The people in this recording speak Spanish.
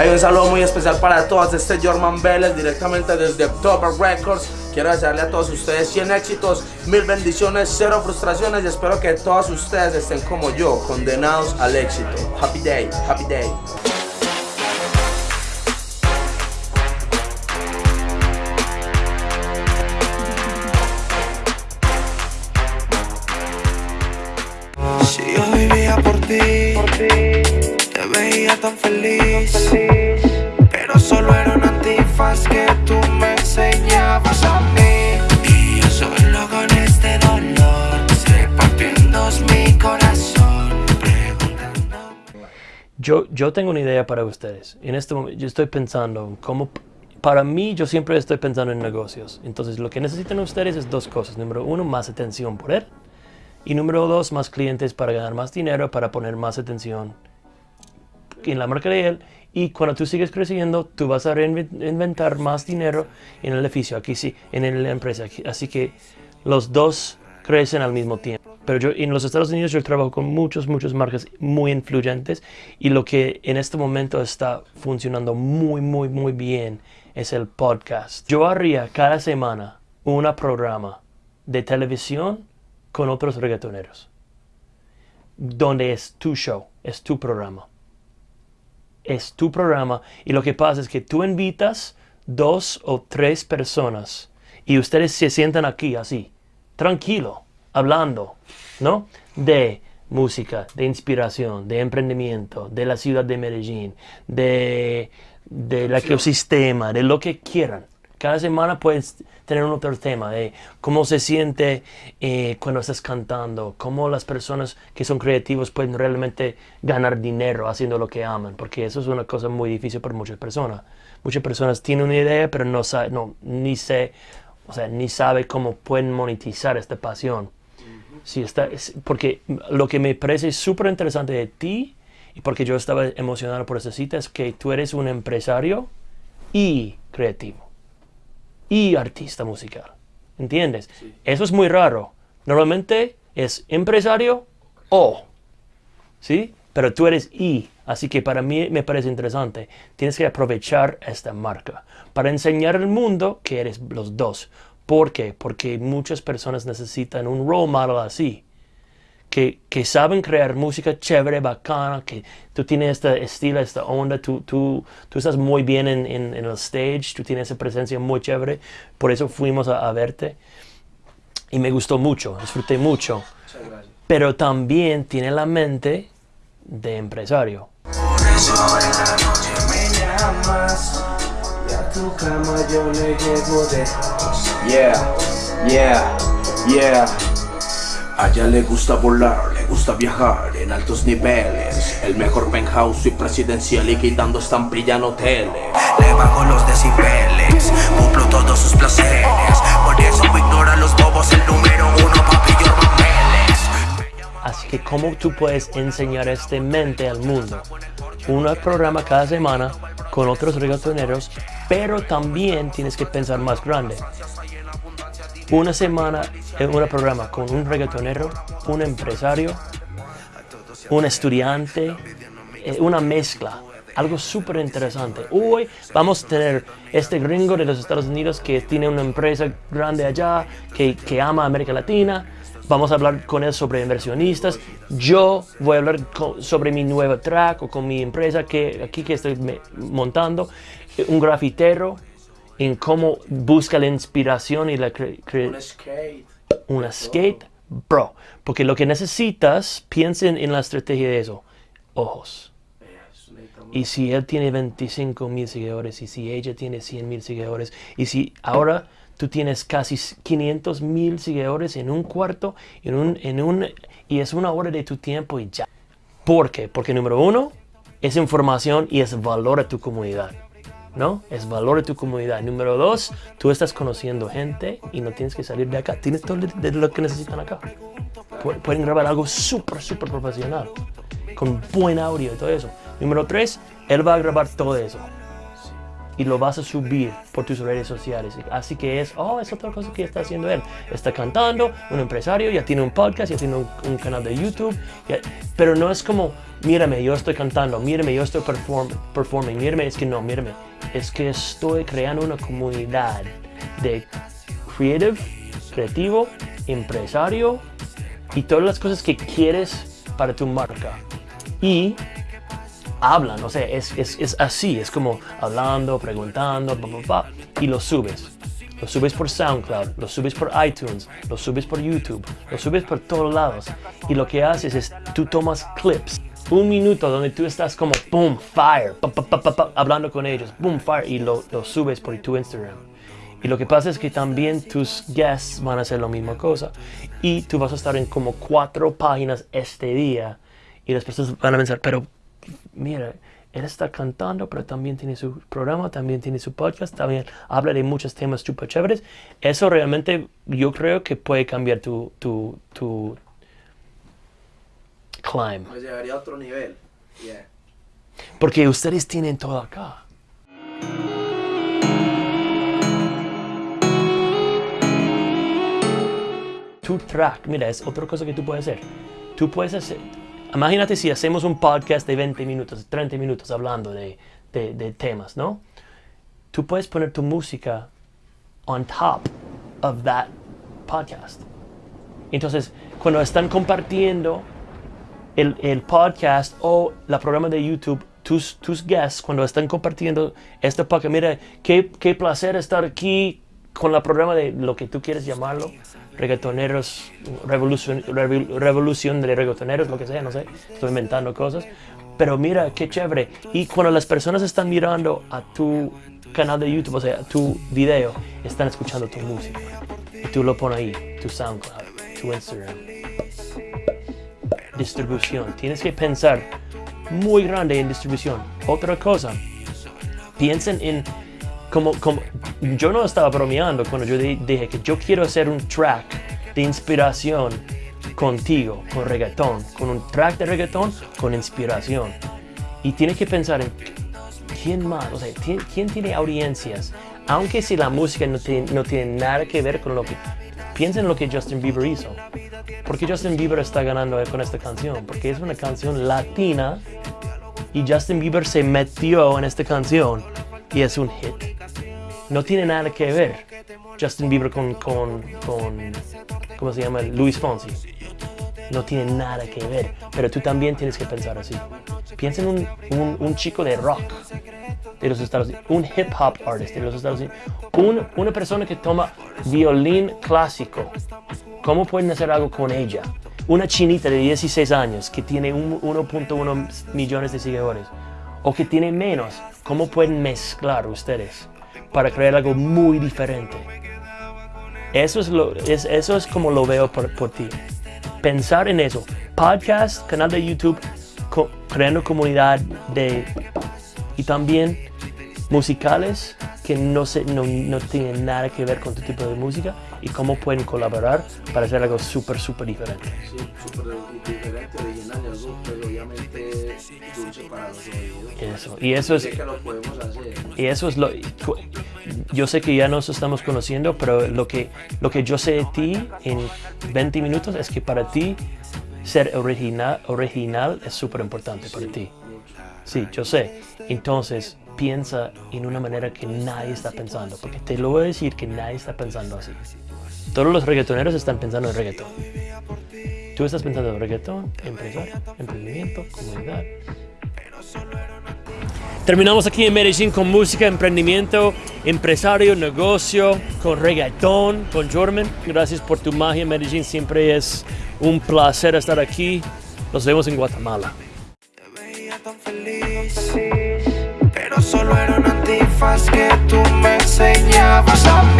Hay un saludo muy especial para todos, este Jorman Vélez directamente desde October Records. Quiero desearle a todos ustedes 100 éxitos, mil bendiciones, cero frustraciones y espero que todos ustedes estén como yo, condenados al éxito. Happy day, happy day. Tan feliz, pero solo era un antifaz que tú me enseñabas a mí. Y yo solo con este dolor, se partió en dos mi corazón, preguntando. Yo, yo tengo una idea para ustedes. En este momento yo estoy pensando cómo... Para mí, yo siempre estoy pensando en negocios. Entonces, lo que necesitan ustedes es dos cosas. Número uno, más atención por él. Y número dos, más clientes para ganar más dinero, para poner más atención en la marca de él. Y cuando tú sigues creciendo, tú vas a reinventar más dinero en el edificio, aquí sí, en la empresa. Así que los dos crecen al mismo tiempo. Pero yo en los Estados Unidos yo trabajo con muchas, muchas marcas muy influyentes y lo que en este momento está funcionando muy, muy, muy bien es el podcast. Yo haría cada semana un programa de televisión con otros reggaetoneros, donde es tu show, es tu programa. Es tu programa y lo que pasa es que tú invitas dos o tres personas y ustedes se sientan aquí así, tranquilo, hablando, ¿no? De música, de inspiración, de emprendimiento, de la ciudad de Medellín, de, del ecosistema, de lo que quieran. Cada semana puedes tener un otro tema de cómo se siente eh, cuando estás cantando, cómo las personas que son creativos pueden realmente ganar dinero haciendo lo que aman, porque eso es una cosa muy difícil para muchas personas. Muchas personas tienen una idea, pero no saben, no, ni sé, o sea, ni sabe cómo pueden monetizar esta pasión. Sí, está, es- porque lo que me parece súper interesante de ti y porque yo estaba emocionado por esa cita es que tú eres un empresario y creativo y artista musical. ¿Entiendes? Eso es muy raro. Normalmente es empresario o, ¿sí? Pero tú eres y. Así que para mí me parece interesante. Tienes que aprovechar esta marca para enseñar al mundo que eres los dos. ¿Por qué? Porque muchas personas necesitan un role model así que, que saben crear música chévere, bacana, que tú tienes este estilo, esta onda, tú, tú, tú estás muy bien en, en, en el stage, tú tienes esa presencia muy chévere, por eso fuimos a, a verte y me gustó mucho, disfruté mucho, pero también tiene la mente de empresario. Por eso en la noche me llamas, y a tu cama yo le llego de Yeah, yeah, yeah. A ella le gusta volar, le gusta viajar en altos niveles. El mejor penthouse y presidencial y quitando estampilla en hoteles. Le bajo los decibeles, cumplo todos sus placeres. Por eso me ignora los bobos, el número uno, papi, yo Así que cómo tú puedes enseñar este mente al mundo. Un programa cada semana con otros reggaetoneros, pero también tienes que pensar más grande. Una semana en un programa con un reggaetonero, un empresario, un estudiante, eh, una mezcla. Algo súper interesante. Hoy vamos a tener este gringo de los Estados Unidos que tiene una empresa grande allá, que, que ama América Latina. Vamos a hablar con él sobre inversionistas. Yo voy a hablar co- sobre mi nuevo track o con mi empresa que aquí que estoy me- montando. Un grafitero en cómo busca la inspiración y la cre- skate. una skate, bro. Porque lo que necesitas, piensen en la estrategia de eso. Ojos. Y si él tiene 25 mil seguidores, y si ella tiene 100 mil seguidores, y si ahora tú tienes casi 500 mil seguidores en un cuarto, en un, en un, y es una hora de tu tiempo y ya. ¿Por qué? Porque número uno, es información y es valor a tu comunidad. ¿No? Es valor a tu comunidad. Número dos, tú estás conociendo gente y no tienes que salir de acá. Tienes todo de lo que necesitan acá. Pu- Pueden grabar algo súper, súper profesional. Con buen audio y todo eso. Número tres, él va a grabar todo eso. Y lo vas a subir por tus redes sociales. Así que es, oh, es otra cosa que está haciendo él. Está cantando, un empresario, ya tiene un podcast, ya tiene un, canal de YouTube, pero no es como, mírame, yo estoy cantando, mírame, yo estoy perform, performing, mírame, es que no, mírame, es que estoy creando una comunidad de creative, creativo, empresario y todas las cosas que quieres para tu marca. Y hablan, o sea, es, es, así, es como hablando, preguntando, y lo subes. Lo subes por SoundCloud, lo subes por iTunes, lo subes por YouTube, lo subes por todos lados. Y lo que haces es, tú tomas clips, un minuto donde tú estás como, boom, fire, hablando con ellos, boom, fire, y lo, lo subes por tu Instagram. Y lo que pasa es que también tus guests van a hacer la misma cosa. Y tú vas a estar en como cuatro páginas este día. Y las personas van a pensar, pero mira, él está cantando, pero también tiene su programa, también tiene su podcast, también habla de muchos temas super chéveres. Eso realmente yo creo que puede cambiar tu, tu, tu climb. Pues llegaría a otro nivel. Porque ustedes tienen todo acá. Tu track, mira, es otra cosa que tú puedes hacer. Tú puedes hacer, Imagínate si hacemos un podcast de 20 minutos, 30 minutos hablando de, de, temas, ¿no? Tú puedes poner tu música on top of that podcast. Entonces, cuando están compartiendo el, el, podcast o la programa de YouTube, tus, tus guests, cuando están compartiendo este podcast, mira, qué, qué placer estar aquí con la programa de lo que tú quieres llamarlo, reggaetoneros, revolución, revolución de reggaetoneros, lo que sea, no sé, estoy inventando cosas. Pero mira, qué chévere. Y cuando las personas están mirando a tu canal de YouTube, o sea, tu video, están escuchando tu música. Y tú lo pones ahí, tu SoundCloud, tu Instagram. Distribución. Tienes que pensar muy grande en distribución. Otra cosa, piensen en como, como, yo no estaba bromeando cuando yo dije que yo quiero hacer un track de inspiración contigo, con reggaetón, con un track de reggaetón con inspiración. Y tienes que pensar en quién más, o sea, quién, tiene audiencias, aunque si la música no tiene, no tiene nada que ver con lo que... Piensa en lo que Justin Bieber hizo. ¿Por qué Justin Bieber está ganando con esta canción? Porque es una canción latina y Justin Bieber se metió en esta canción y es un hit no tiene nada que ver Justin Bieber con, con, con ¿cómo se llama? Luis Fonsi. No tiene nada que ver, pero tú también tienes que pensar así. Piensa en un, un, chico de rock de los Estados Unidos, un hip hop artist de los Estados Unidos, un, una persona que toma violín clásico. ¿Cómo pueden hacer algo con ella? Una chinita de 16 años que tiene 1.1 millones de seguidores o que tiene menos. ¿Cómo pueden mezclar ustedes? Para crear algo muy diferente. Eso es, lo, es, eso es como lo veo por, por ti. Pensar en eso. Podcast, canal de YouTube, creando comunidad de... Y también musicales que no, se, no, no, tienen nada que ver con tu tipo de música y cómo pueden colaborar para hacer algo súper, súper diferente. Sí, súper diferente, original, algo pues, obviamente dulce para los oídos. Eso, y eso es... Que lo podemos hacer. Y eso es lo... Yo sé que ya nos estamos conociendo, pero lo que, lo que yo sé de ti en 20 minutos es que para ti ser original, original es súper importante para ti. Sí, yo sé. Entonces, piensa en una manera que nadie está pensando, porque te lo voy a decir que nadie está pensando así. Todos los reggaetoneros están pensando en reggaetón. Tú estás pensando en reggaetón, empresario, emprendimiento, comunidad. Terminamos aquí en Medellín con música, emprendimiento, empresario, negocio, con reggaetón, con Jorman. Gracias por tu magia Medellín, siempre es un placer estar aquí. Nos vemos en Guatemala. Pero solo era un antifaz que tú me enseñabas a mí.